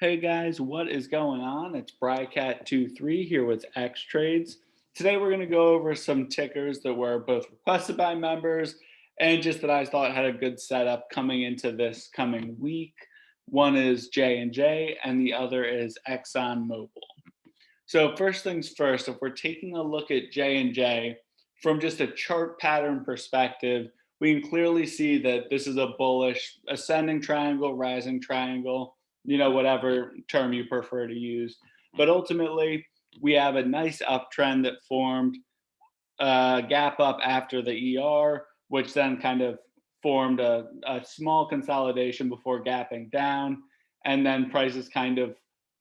Hey guys, what is going on? It's Brycat23 here with X Trades. Today we're going to go over some tickers that were both requested by members and just that I thought had a good setup coming into this coming week. One is J&J and the other is Exxon ExxonMobil. So first things first, if we're taking a look at J&J from just a chart pattern perspective, we can clearly see that this is a bullish ascending triangle, rising triangle you know, whatever term you prefer to use. But ultimately, we have a nice uptrend that formed a uh, gap up after the ER, which then kind of formed a, a small consolidation before gapping down. And then prices kind of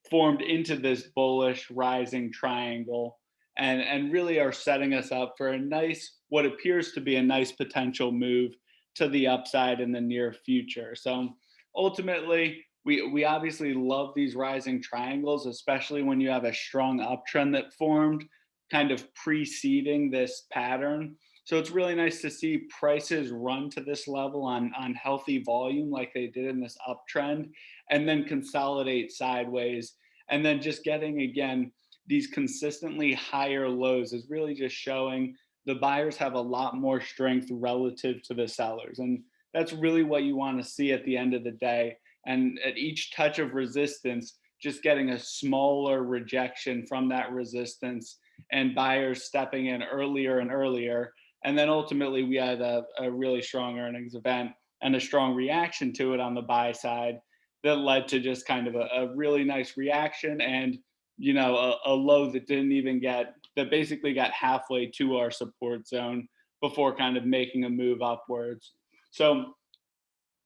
formed into this bullish rising triangle and, and really are setting us up for a nice, what appears to be a nice potential move to the upside in the near future. So ultimately, we we obviously love these rising triangles, especially when you have a strong uptrend that formed kind of preceding this pattern. So it's really nice to see prices run to this level on, on healthy volume like they did in this uptrend and then consolidate sideways. And then just getting, again, these consistently higher lows is really just showing the buyers have a lot more strength relative to the sellers. And that's really what you want to see at the end of the day and at each touch of resistance, just getting a smaller rejection from that resistance and buyers stepping in earlier and earlier. And then ultimately we had a, a really strong earnings event and a strong reaction to it on the buy side that led to just kind of a, a really nice reaction and you know a, a, low that didn't even get that basically got halfway to our support zone before kind of making a move upwards so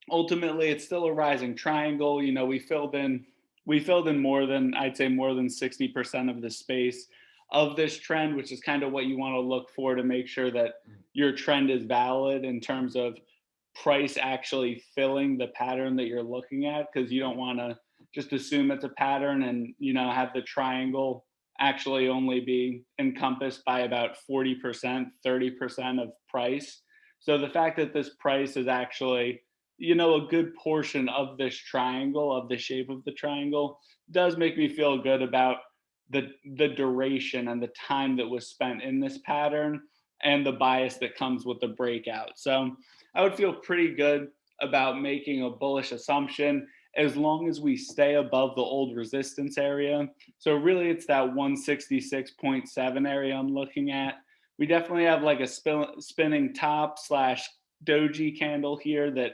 ultimately it's still a rising triangle. You know, we filled in we filled in more than I'd say more than 60% of the space of this trend, which is kind of what you want to look for to make sure that mm. your trend is valid in terms of price actually filling the pattern that you're looking at because you don't want to just assume it's a pattern and you know have the triangle actually only be encompassed by about 40% 30% of price so the fact that this price is actually you know, a good portion of this triangle, of the shape of the triangle, does make me feel good about the the duration and the time that was spent in this pattern and the bias that comes with the breakout. So I would feel pretty good about making a bullish assumption as long as we stay above the old resistance area. So really it's that 166.7 area I'm looking at. We definitely have like a spin, spinning top slash doji candle here that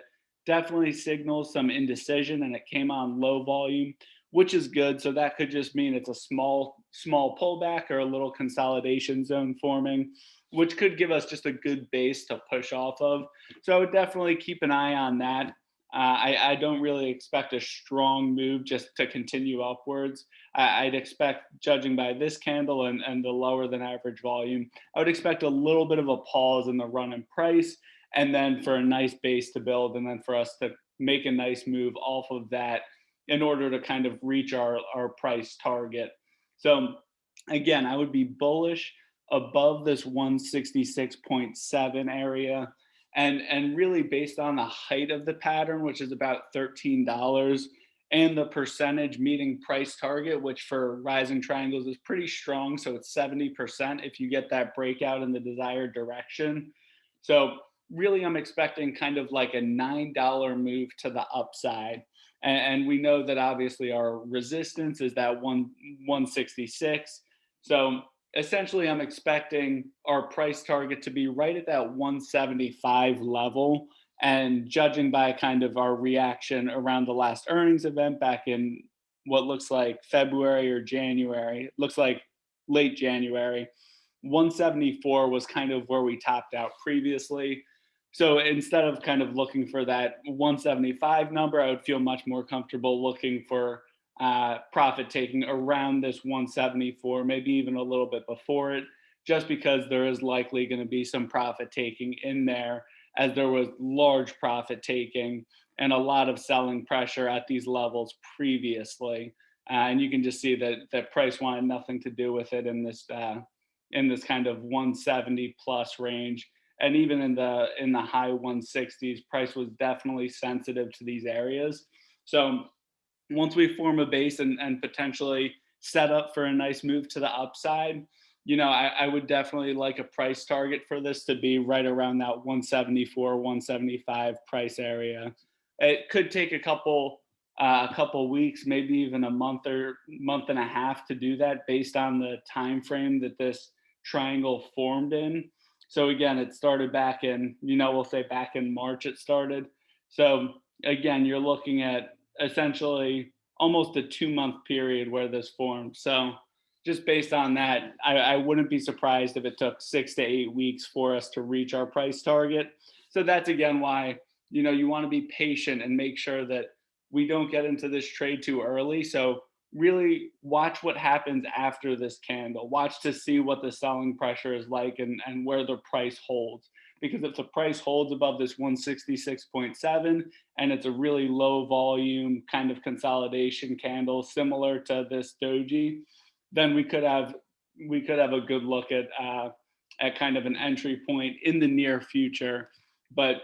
definitely signals some indecision and it came on low volume, which is good. So that could just mean it's a small, small pullback or a little consolidation zone forming, which could give us just a good base to push off of. So I would definitely keep an eye on that. Uh, I, I, don't really expect a strong move just to continue upwards. I, would expect, judging by this candle and, and the lower than average volume, I would expect a little bit of a pause in the run in price and then for a nice base to build and then for us to make a nice move off of that in order to kind of reach our, our price target. So again, I would be bullish above this 166.7 area and, and really based on the height of the pattern, which is about $13 and the percentage meeting price target, which for rising triangles is pretty strong. So it's 70% if you get that breakout in the desired direction. So really I'm expecting kind of like a $9 move to the upside. And, and we know that obviously our resistance is that one 166. So essentially I'm expecting our price target to be right at that 175 level. And judging by kind of our reaction around the last earnings event back in what looks like February or January, looks like late January, 174 was kind of where we topped out previously. So instead of kind of looking for that 175 number, I would feel much more comfortable looking for uh, profit taking around this 174, maybe even a little bit before it, just because there is likely going to be some profit taking in there as there was large profit taking and a lot of selling pressure at these levels previously. Uh, and you can just see that that price wanted nothing to do with it in this uh, in this kind of 170 plus range and even in the in the high 160s price was definitely sensitive to these areas so once we form a base and, and potentially set up for a nice move to the upside, you know, I, I, would definitely like a price target for this to be right around that 174, 175 price area. It could take a couple uh, a couple weeks, maybe even a month or month and a half to do that based on the time frame that this triangle formed in. So again, it started back in, you know, we'll say back in March it started. So again, you're looking at essentially almost a two month period where this formed. So just based on that, I, I, wouldn't be surprised if it took six to eight weeks for us to reach our price target. So that's again why, you know, you want to be patient and make sure that we don't get into this trade too early. So really watch what happens after this candle. Watch to see what the selling pressure is like and, and where the price holds because if the price holds above this 166.7 and it's a really low volume kind of consolidation candle similar to this doji, then we could have we could have a good look at uh, at kind of an entry point in the near future. But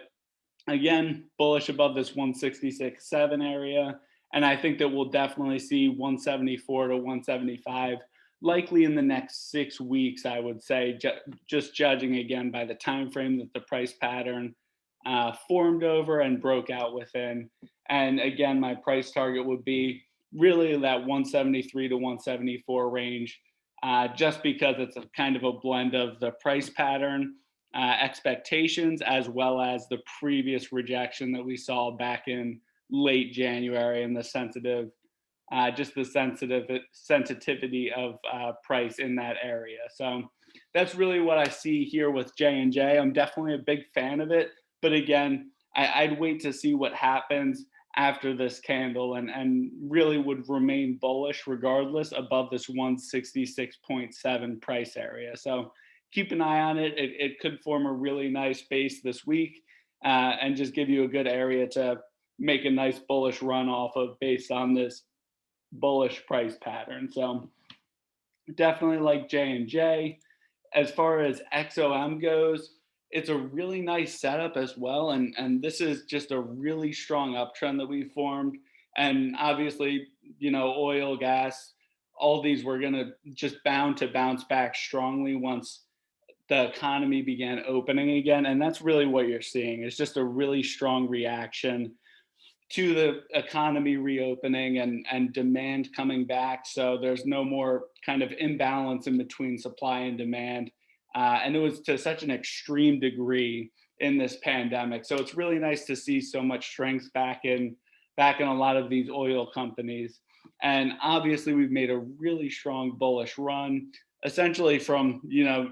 again, bullish above this 166.7 area. And I think that we'll definitely see 174 to 175 likely in the next six weeks, I would say, ju just judging again by the time frame that the price pattern uh, formed over and broke out within. And again, my price target would be really that 173 to 174 range, uh, just because it's a kind of a blend of the price pattern uh, expectations as well as the previous rejection that we saw back in late January and the sensitive uh, just the sensitive sensitivity of uh, price in that area. So that's really what I see here with J and J. I'm definitely a big fan of it, but again, I, would wait to see what happens after this candle and, and really would remain bullish regardless above this 166.7 price area. So keep an eye on it. It, it could form a really nice base this week uh, and just give you a good area to make a nice bullish run off of based on this bullish price pattern. So definitely like J and J. As far as XOM goes, it's a really nice setup as well. And, and this is just a really strong uptrend that we formed. And obviously, you know, oil, gas, all these were gonna just bound to bounce back strongly once the economy began opening again. And that's really what you're seeing. It's just a really strong reaction to the economy reopening and, and demand coming back. So there's no more kind of imbalance in between supply and demand. Uh, and it was to such an extreme degree in this pandemic. So it's really nice to see so much strength back in back in a lot of these oil companies. And obviously we've made a really strong bullish run, essentially from, you know,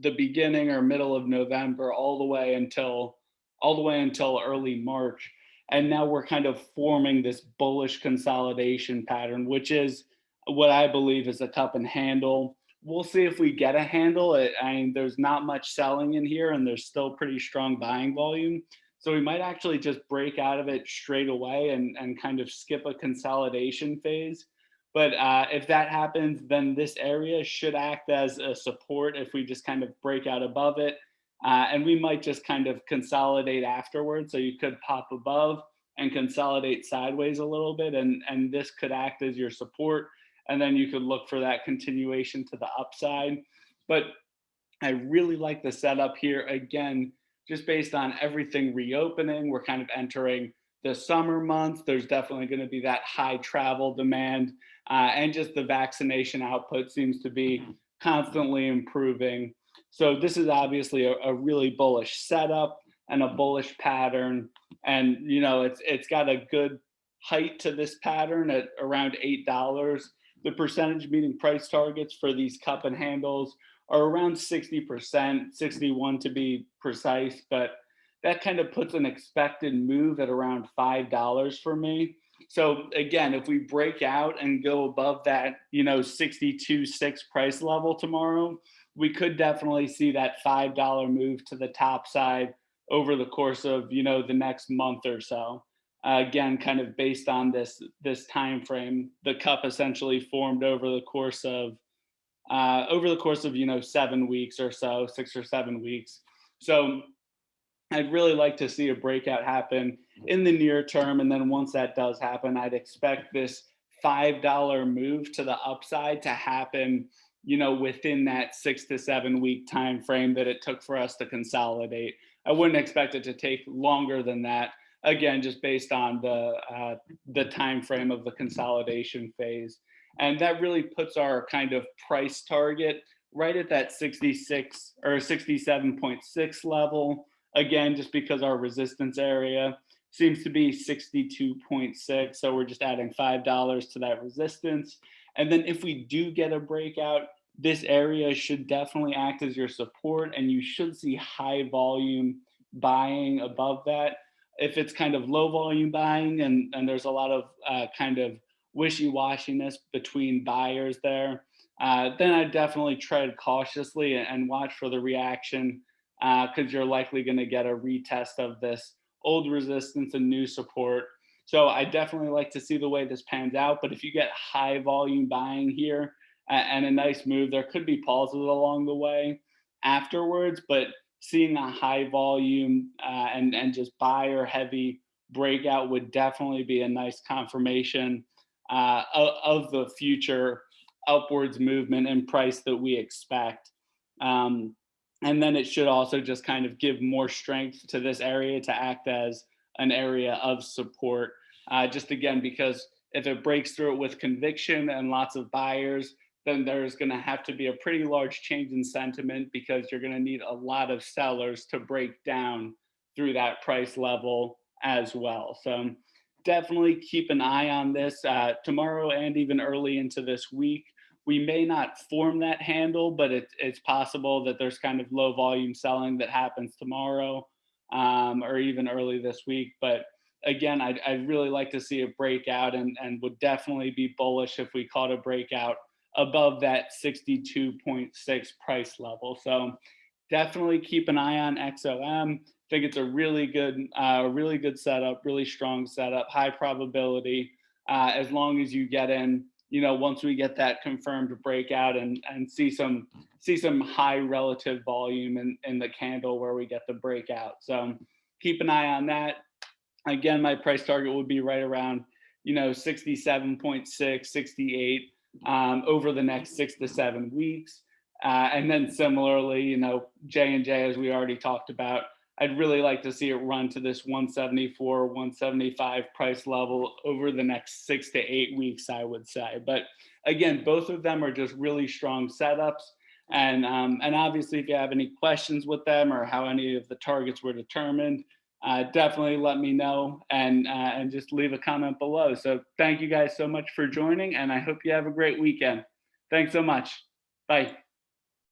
the beginning or middle of November all the way until all the way until early March. And now we're kind of forming this bullish consolidation pattern, which is what I believe is a cup and handle. We'll see if we get a handle. I mean, there's not much selling in here and there's still pretty strong buying volume. So we might actually just break out of it straight away and, and kind of skip a consolidation phase. But uh, if that happens, then this area should act as a support if we just kind of break out above it uh, and we might just kind of consolidate afterwards. So you could pop above and consolidate sideways a little bit and, and this could act as your support. And then you could look for that continuation to the upside. But I really like the setup here. Again, just based on everything reopening, we're kind of entering the summer months. There's definitely going to be that high travel demand uh, and just the vaccination output seems to be constantly improving. So this is obviously a, a really bullish setup and a bullish pattern. And, you know, it's it's got a good height to this pattern at around $8. The percentage meeting price targets for these cup and handles are around 60%, 61 to be precise, but that kind of puts an expected move at around $5 for me. So again, if we break out and go above that, you know, 62, six price level tomorrow, we could definitely see that $5 move to the top side over the course of, you know, the next month or so. Uh, again, kind of based on this this time frame, the cup essentially formed over the course of uh, over the course of you know seven weeks or so, six or seven weeks. So I'd really like to see a breakout happen in the near term. And then once that does happen, I'd expect this $5 move to the upside to happen, you know, within that six to seven week time frame that it took for us to consolidate. I wouldn't expect it to take longer than that. Again, just based on the uh, the time frame of the consolidation phase, and that really puts our kind of price target right at that 66 or 67.6 level again, just because our resistance area seems to be 62.6. So we're just adding $5 to that resistance. And then if we do get a breakout, this area should definitely act as your support and you should see high volume buying above that. If it's kind of low volume buying and, and there's a lot of uh, kind of wishy-washiness between buyers there, uh, then I definitely tread cautiously and watch for the reaction because uh, you're likely going to get a retest of this old resistance and new support. So I definitely like to see the way this pans out. But if you get high volume buying here and a nice move, there could be pauses along the way afterwards. But seeing a high volume uh, and and just buyer heavy breakout would definitely be a nice confirmation uh, of, of, the future upwards movement and price that we expect. Um, and then it should also just kind of give more strength to this area to act as an area of support. Uh, just again, because if it breaks through it with conviction and lots of buyers, then there's going to have to be a pretty large change in sentiment because you're going to need a lot of sellers to break down through that price level as well. So definitely keep an eye on this uh, tomorrow and even early into this week we may not form that handle, but it, it's possible that there's kind of low volume selling that happens tomorrow um, or even early this week. But again, I'd, I'd really like to see a breakout and, and would definitely be bullish if we caught a breakout above that 62.6 price level. So definitely keep an eye on XOM. I think it's a really good, uh, really good setup, really strong setup, high probability. Uh, as long as you get in you know, once we get that confirmed breakout and and see some see some high relative volume in, in the candle where we get the breakout. So keep an eye on that. Again, my price target would be right around, you know, 67.6, 68 um, over the next six to seven weeks. Uh, and then similarly, you know, J and J, as we already talked about, I'd really like to see it run to this 174, 175 price level over the next six to eight weeks, I would say. But again, both of them are just really strong setups. And, um, and obviously, if you have any questions with them or how any of the targets were determined, uh, definitely let me know and, uh, and just leave a comment below. So thank you guys so much for joining, and I hope you have a great weekend. Thanks so much. Bye.